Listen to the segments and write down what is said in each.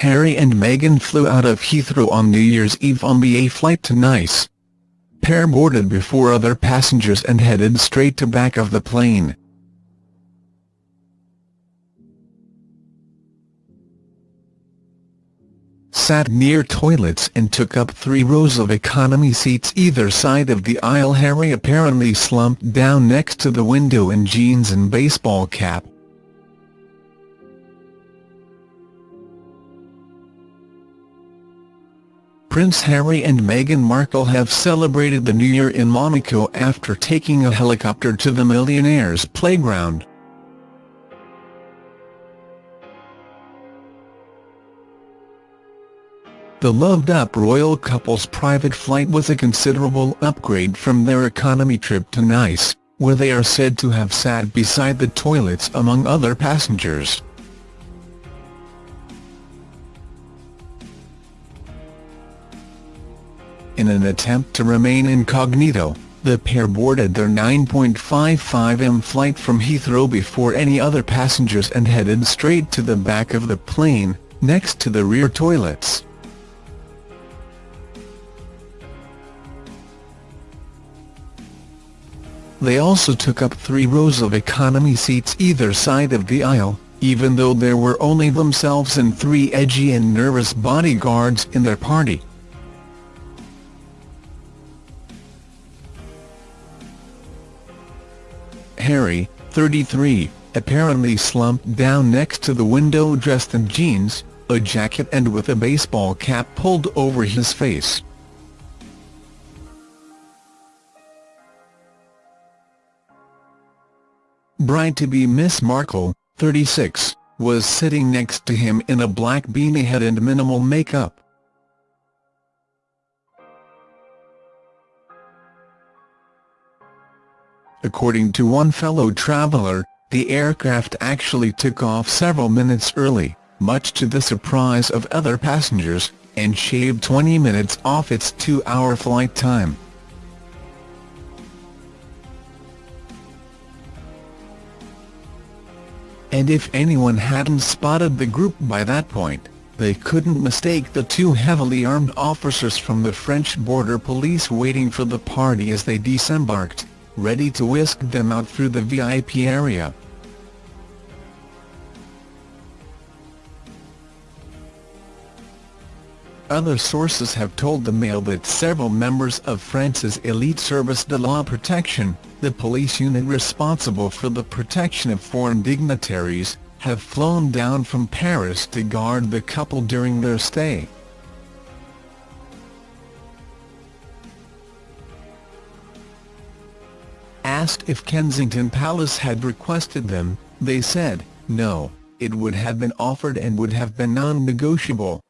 Harry and Meghan flew out of Heathrow on New Year's Eve on A flight to Nice. Pair boarded before other passengers and headed straight to back of the plane. sat near toilets and took up three rows of economy seats either side of the aisle Harry apparently slumped down next to the window in jeans and baseball cap. Prince Harry and Meghan Markle have celebrated the New Year in Monaco after taking a helicopter to the millionaire's playground. The loved-up royal couple's private flight was a considerable upgrade from their economy trip to Nice, where they are said to have sat beside the toilets among other passengers. In an attempt to remain incognito, the pair boarded their 9.55m flight from Heathrow before any other passengers and headed straight to the back of the plane, next to the rear toilets. They also took up three rows of economy seats either side of the aisle, even though there were only themselves and three edgy and nervous bodyguards in their party. Harry, 33, apparently slumped down next to the window dressed in jeans, a jacket and with a baseball cap pulled over his face. Bride-to-be Miss Markle, 36, was sitting next to him in a black beanie head and minimal makeup. According to one fellow traveller, the aircraft actually took off several minutes early, much to the surprise of other passengers, and shaved 20 minutes off its two-hour flight time. and if anyone hadn't spotted the group by that point, they couldn't mistake the two heavily armed officers from the French border police waiting for the party as they disembarked, ready to whisk them out through the VIP area. Other sources have told the Mail that several members of France's elite service de la protection, the police unit responsible for the protection of foreign dignitaries, have flown down from Paris to guard the couple during their stay. Asked if Kensington Palace had requested them, they said, no, it would have been offered and would have been non-negotiable.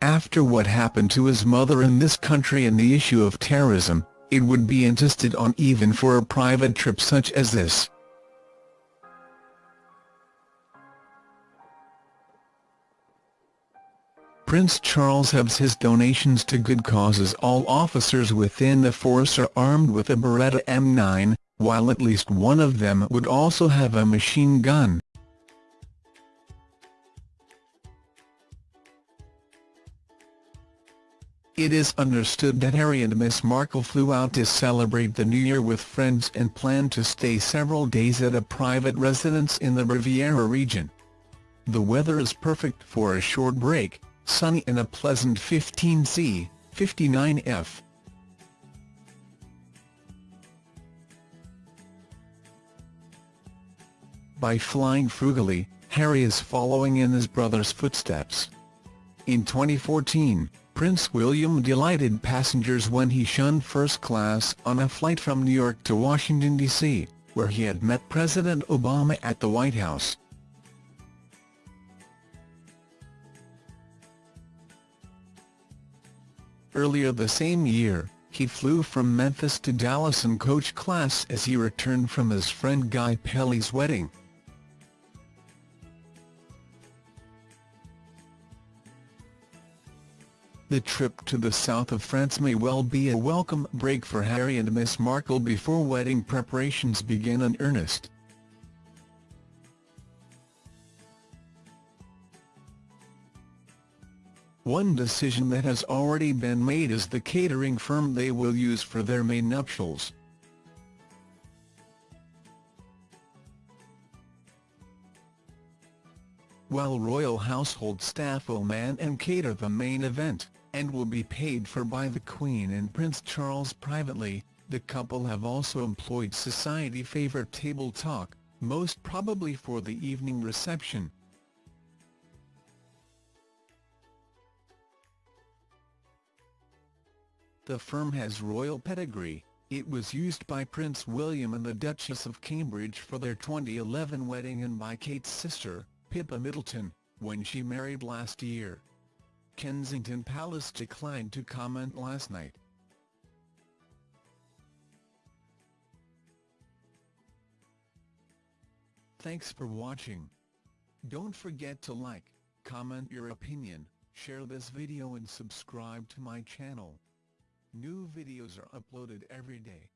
After what happened to his mother in this country and the issue of terrorism, it would be insisted on even for a private trip such as this. Prince Charles has his donations to good causes all officers within the force are armed with a Beretta M9, while at least one of them would also have a machine gun. It is understood that Harry and Miss Markle flew out to celebrate the New Year with friends and planned to stay several days at a private residence in the Riviera region. The weather is perfect for a short break, sunny and a pleasant 15C, 59F. By flying frugally, Harry is following in his brother's footsteps. In 2014, Prince William delighted passengers when he shunned first class on a flight from New York to Washington, D.C., where he had met President Obama at the White House. Earlier the same year, he flew from Memphis to Dallas in coach class as he returned from his friend Guy Pelly's wedding. The trip to the south of France may well be a welcome break for Harry and Miss Markle before wedding preparations begin in earnest. One decision that has already been made is the catering firm they will use for their May nuptials. While royal household staff will man and cater the main event, and will be paid for by the Queen and Prince Charles privately, the couple have also employed society favourite table talk, most probably for the evening reception. The firm has royal pedigree, it was used by Prince William and the Duchess of Cambridge for their 2011 wedding and by Kate's sister, Pippa Middleton, when she married last year. Kensington Palace declined to comment last night. Thanks for watching. Don't forget to like, comment your opinion, share this video and subscribe to my channel. New videos are uploaded every day.